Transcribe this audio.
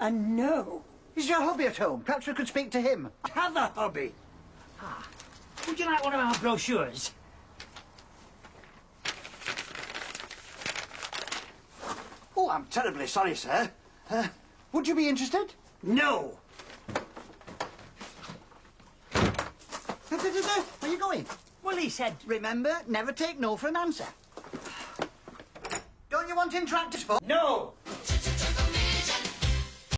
And no. Is your hobby at home? Perhaps we could speak to him. Have a hobby. Ah. Would you like one of our brochures? Oh, I'm terribly sorry, sir. Uh, would you be interested? No. Where are you going? Well, he said... Remember, never take no for an answer. Don't you want interactive? No.